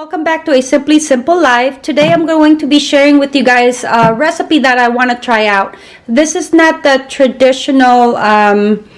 Welcome back to a Simply Simple Life. Today I'm going to be sharing with you guys a recipe that I want to try out. This is not the traditional um,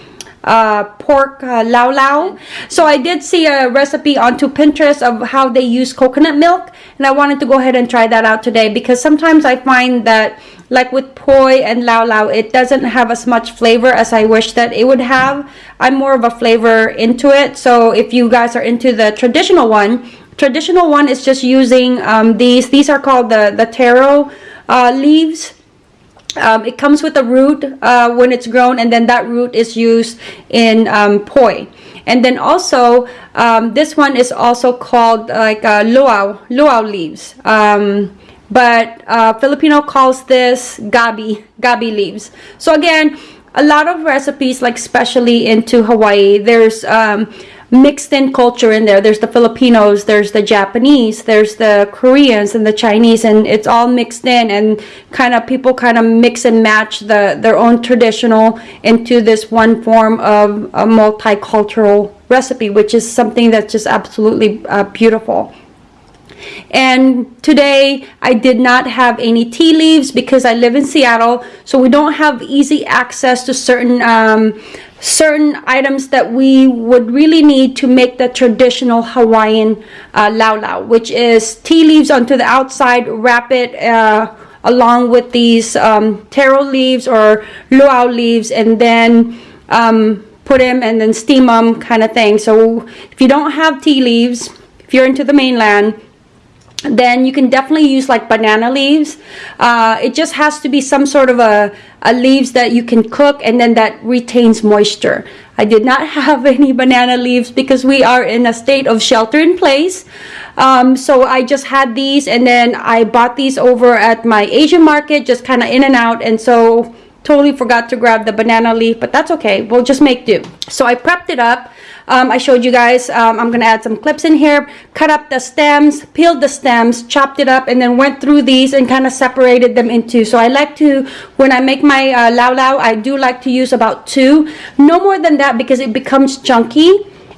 uh, pork uh, lau lau. So I did see a recipe onto Pinterest of how they use coconut milk and I wanted to go ahead and try that out today because sometimes I find that like with poi and lau lau it doesn't have as much flavor as I wish that it would have. I'm more of a flavor into it so if you guys are into the traditional one traditional one is just using um, these these are called the the taro uh, leaves. Um, it comes with a root uh, when it's grown and then that root is used in um, poi. And then also um, this one is also called like uh, luau luau leaves. Um, but uh, Filipino calls this gabi gabi leaves. So again a lot of recipes like especially into Hawaii there's um, mixed in culture in there. There's the Filipinos, there's the Japanese, there's the Koreans and the Chinese, and it's all mixed in and kind of people kind of mix and match the their own traditional into this one form of a multicultural recipe, which is something that's just absolutely uh, beautiful. And today I did not have any ti leaves because I live in Seattle, so we don't have easy access to certain um, certain items that we would really need to make the traditional Hawaiian uh, lau lau, which is ti leaves onto the outside, wrap it uh, along with these um, taro leaves or luau leaves, and then um, put them and then steam them kind of thing. So if you don't have ti leaves, if you're into the mainland, then you can definitely use like banana leaves. Uh, it just has to be some sort of a, a, leaves that you can cook and then that retains moisture. I did not have any banana leaves because we are in a state of shelter in place. Um, so I just had these and then I bought these over at my Asian market just kind of in and out. And so totally forgot to grab the banana leaf but that's okay. We'll just make do. So I prepped it up. Um, I showed you guys um, I'm gonna add some clips in here cut up the stems peeled the stems chopped it up and then went through these and kind of separated them into so I like to when I make my uh, lau lau I do like to use about two. No more than that because it becomes chunky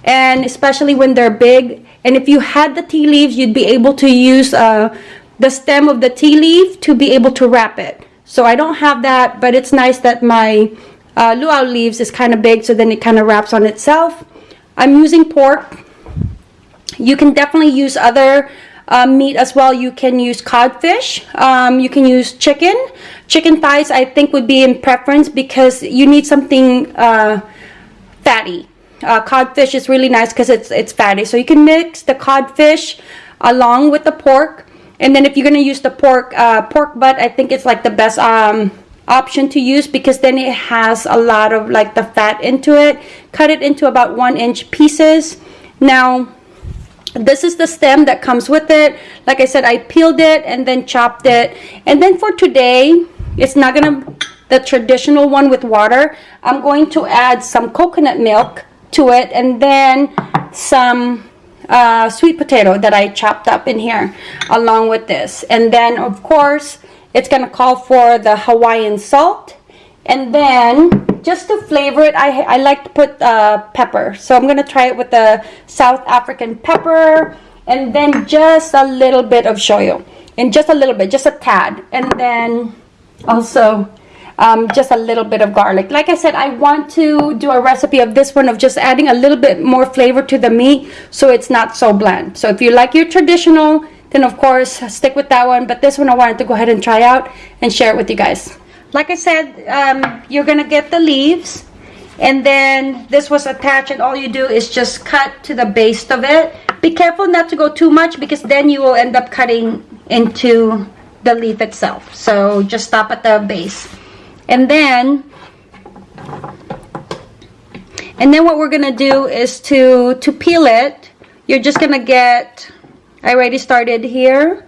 and especially when they're big. And if you had the ti leaves you'd be able to use uh, the stem of the ti leaf to be able to wrap it so I don't have that, but it's nice that my uh, luau leaves is kind of big, so then it kind of wraps on itself. I'm using pork. You can definitely use other uh, meat as well. You can use codfish. Um, you can use chicken. Chicken thighs, I think, would be in preference because you need something uh, fatty. Uh, codfish is really nice because it's it's fatty. So you can mix the codfish along with the pork. And then if you're going to use the pork, uh, pork butt, I think it's like the best um, option to use because then it has a lot of like the fat into it. Cut it into about one inch pieces. Now, this is the stem that comes with it. Like I said, I peeled it and then chopped it. And then for today, it's not going to, the traditional one with water, I'm going to add some coconut milk to it and then some uh, sweet potato that I chopped up in here along with this. And then, of course, it's going to call for the Hawaiian salt. And then, just to flavor it, I, I like to put uh, pepper. So I'm going to try it with the South African pepper. And then just a little bit of shoyu. And just a little bit, just a tad. And then also um, just a little bit of garlic. Like I said, I want to do a recipe of this one of just adding a little bit more flavor to the meat so it's not so bland. So if you like your traditional, then of course stick with that one. But this one I wanted to go ahead and try out and share it with you guys. Like I said, um, you're going to get the leaves and then this was attached and all you do is just cut to the base of it. Be careful not to go too much because then you will end up cutting into the leaf itself. So just stop at the base and then and then what we're gonna do is to to peel it. You're just gonna get I already started here.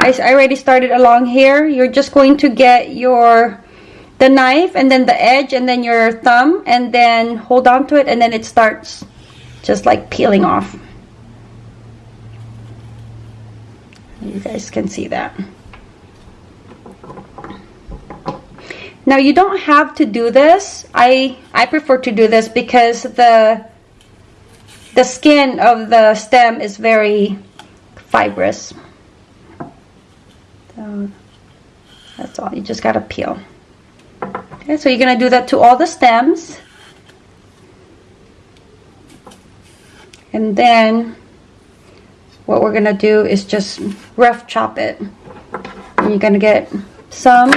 I, I already started along here. You're just going to get your the knife and then the edge and then your thumb and then hold on to it and then it starts just like peeling off. You guys can see that Now you don't have to do this. I, I prefer to do this because the, the skin of the stem is very fibrous. So that's all, you just gotta peel. Okay, so you're gonna do that to all the stems. And then what we're gonna do is just rough chop it. And you're gonna get some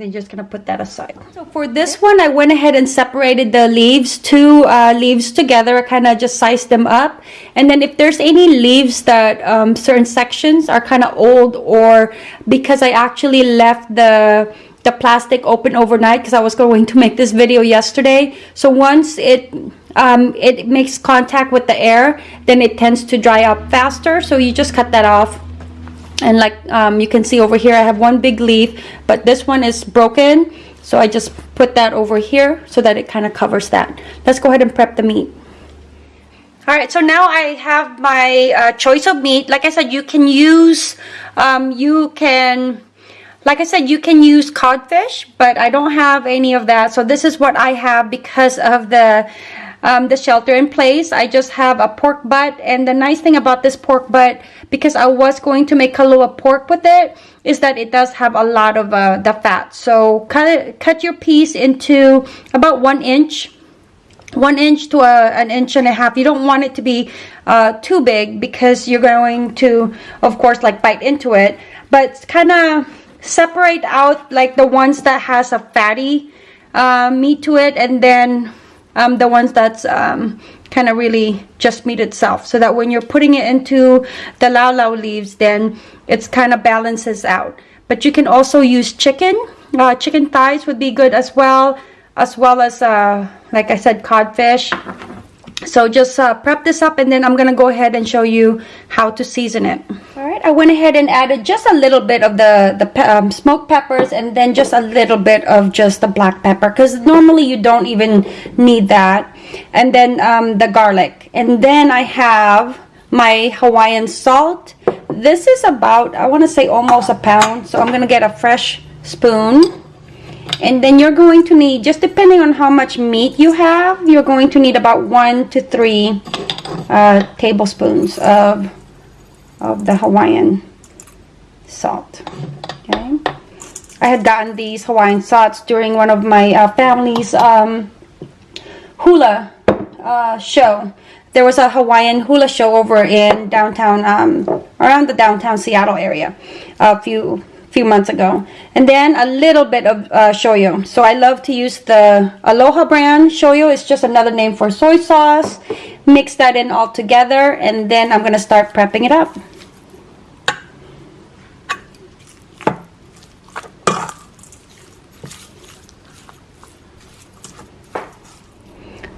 then just gonna put that aside. So for this one i went ahead and separated the leaves two uh, leaves together. Kind of just sized them up. And then if there's any leaves that um, certain sections are kind of old or because i actually left the the plastic open overnight because i was going to make this video yesterday. So once it um, it makes contact with the air then it tends to dry up faster. So you just cut that off and like um, you can see over here I have one big leaf but this one is broken. So I just put that over here so that it kind of covers that. Let's go ahead and prep the meat. All right so now I have my uh, choice of meat. Like I said you can use um, you can like I said you can use codfish but I don't have any of that. So this is what I have because of the um, the shelter in place. I just have a pork butt and the nice thing about this pork butt because I was going to make Kalua pork with it is that it does have a lot of uh, the fat. So cut, cut your piece into about one inch one inch to a, an inch and a half you don't want it to be uh, too big because you're going to of course like bite into it but kind of separate out like the ones that has a fatty uh, meat to it and then um, the ones that's um, kind of really just meat itself. So that when you're putting it into the lau lau leaves then it's kind of balances out. But you can also use chicken. Uh, chicken thighs would be good as well as well as uh, like I said codfish. So just uh, prep this up and then I'm gonna go ahead and show you how to season it I went ahead and added just a little bit of the the um, smoked peppers and then just a little bit of just the black pepper because normally you don't even need that. And then um, the garlic. And then I have my Hawaiian salt. This is about I want to say almost a pound so I'm gonna get a fresh spoon. And then you're going to need just depending on how much meat you have you're going to need about one to three uh, tablespoons of of the Hawaiian salt okay I had gotten these Hawaiian salts during one of my uh, family's um, hula uh, show there was a Hawaiian hula show over in downtown um, around the downtown Seattle area a few few months ago. And then a little bit of uh, shoyu. So I love to use the Aloha brand shoyu. It's just another name for soy sauce. Mix that in all together and then I'm going to start prepping it up.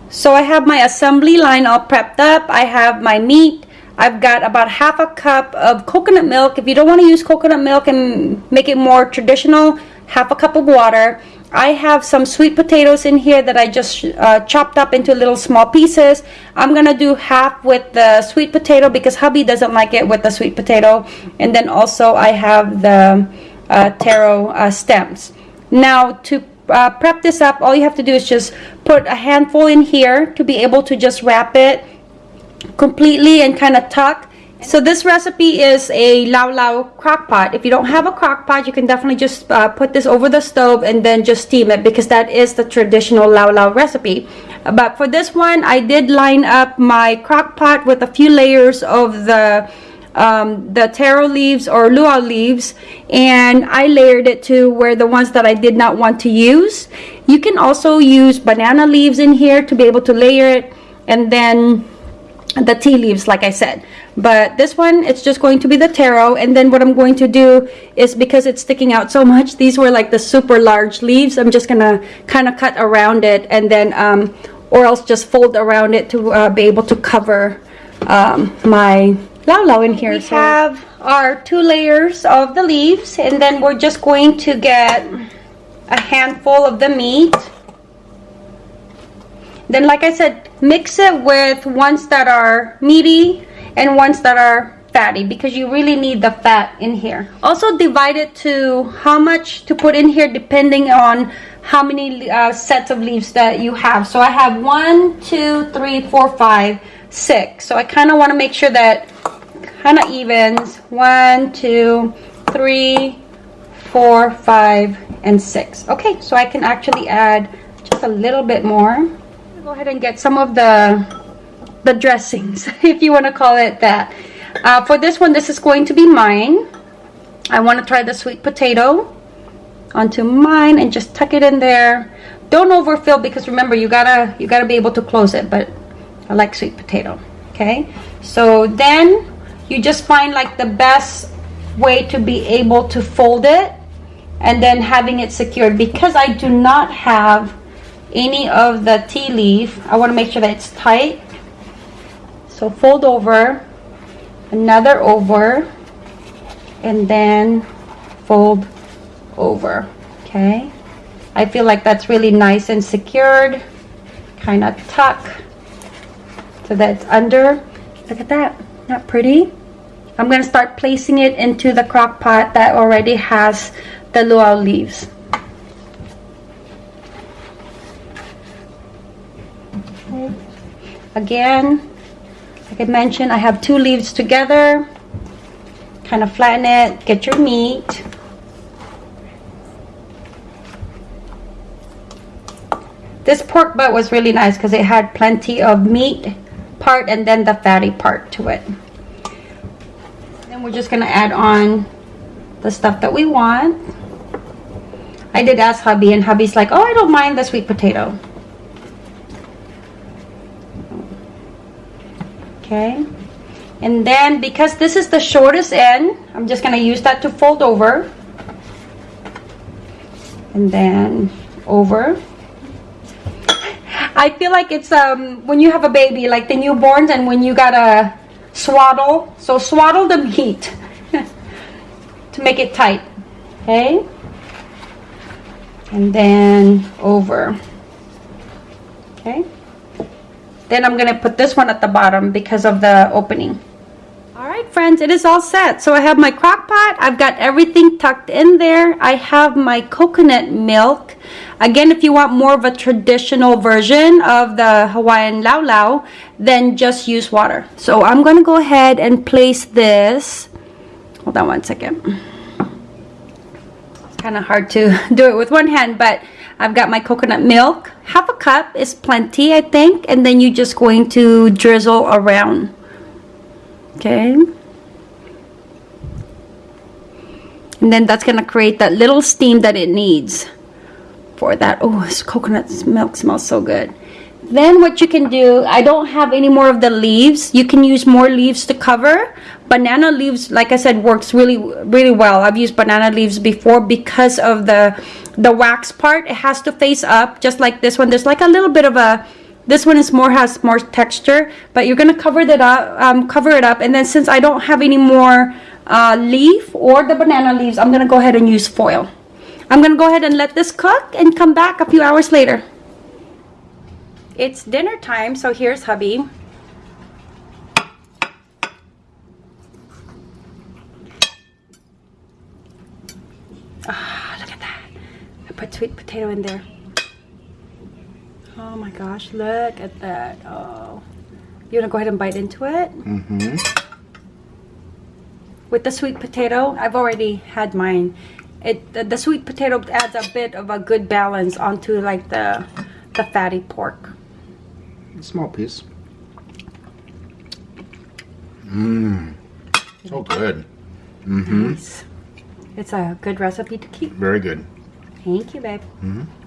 So I have my assembly line all prepped up. I have my meat. I've got about half a cup of coconut milk. If you don't want to use coconut milk and make it more traditional, half a cup of water. I have some sweet potatoes in here that I just uh, chopped up into little small pieces. I'm going to do half with the sweet potato because hubby doesn't like it with the sweet potato. And then also I have the uh, taro uh, stems. Now to uh, prep this up, all you have to do is just put a handful in here to be able to just wrap it completely and kind of tuck. So this recipe is a lau lau crock pot. If you don't have a crock pot, you can definitely just uh, put this over the stove and then just steam it because that is the traditional lau lau recipe. But for this one, I did line up my crock pot with a few layers of the um, the taro leaves or luau leaves and I layered it to where the ones that I did not want to use. You can also use banana leaves in here to be able to layer it and then the ti leaves like I said. But this one it's just going to be the taro and then what I'm going to do is because it's sticking out so much these were like the super large leaves. I'm just gonna kind of cut around it and then um, or else just fold around it to uh, be able to cover um, my lau lau in here. We so. have our two layers of the leaves and then we're just going to get a handful of the meat then like I said, mix it with ones that are meaty and ones that are fatty because you really need the fat in here. Also divide it to how much to put in here depending on how many uh, sets of leaves that you have. So I have one, two, three, four, five, six. So I kind of want to make sure that kind of evens. One, two, three, four, five, and six. Okay, so I can actually add just a little bit more. Go ahead and get some of the the dressings, if you want to call it that. Uh, for this one, this is going to be mine. I want to try the sweet potato onto mine and just tuck it in there. Don't overfill because remember you gotta you gotta be able to close it. But I like sweet potato. Okay, so then you just find like the best way to be able to fold it and then having it secured because I do not have any of the ti leaf I want to make sure that it's tight. So fold over another over and then fold over okay? I feel like that's really nice and secured kind of tuck so that's under. Look at that not pretty? I'm going to start placing it into the crock pot that already has the luau leaves again like I mentioned I have two leaves together kind of flatten it get your meat This pork butt was really nice because it had plenty of meat part and then the fatty part to it. Then we're just going to add on the stuff that we want. I did ask hubby and hubby's like, oh, I don't mind the sweet potato. Okay. And then because this is the shortest end, I'm just to use that to fold over. And then over I feel like it's um when you have a baby, like the newborns, and when you gotta swaddle. So swaddle the meat to make it tight. Okay. And then over. Okay. Then I'm gonna put this one at the bottom because of the opening. Alright friends, it is all set. So I have my crock pot. I've got everything tucked in there. I have my coconut milk. Again, if you want more of a traditional version of the Hawaiian lau lau, then just use water. So I'm going to go ahead and place this. Hold on one second. It's kind of hard to do it with one hand, but I've got my coconut milk. Half a cup is plenty, I think. And then you're just going to drizzle around. Okay. And then that's going to create that little steam that it needs for that. Oh, this coconut milk smells so good. Then what you can do, I don't have any more of the leaves. You can use more leaves to cover. Banana leaves, like I said, works really, really well. I've used banana leaves before because of the, the wax part. It has to face up, just like this one. There's like a little bit of a, this one is more, has more texture, but you're gonna cover that up, um, cover it up. And then since I don't have any more uh, leaf or the banana leaves, I'm gonna go ahead and use foil. I'm gonna go ahead and let this cook and come back a few hours later. It's dinner time, so here's hubby. Ah, look at that. I put sweet potato in there. Oh my gosh, look at that. Oh. You wanna go ahead and bite into it? Mm-hmm. With the sweet potato, I've already had mine it the, the, sweet potato adds a bit of a good balance onto like the the fatty pork small piece mmm so good mm-hmm nice. it's a good recipe to keep very good thank you babe mm -hmm.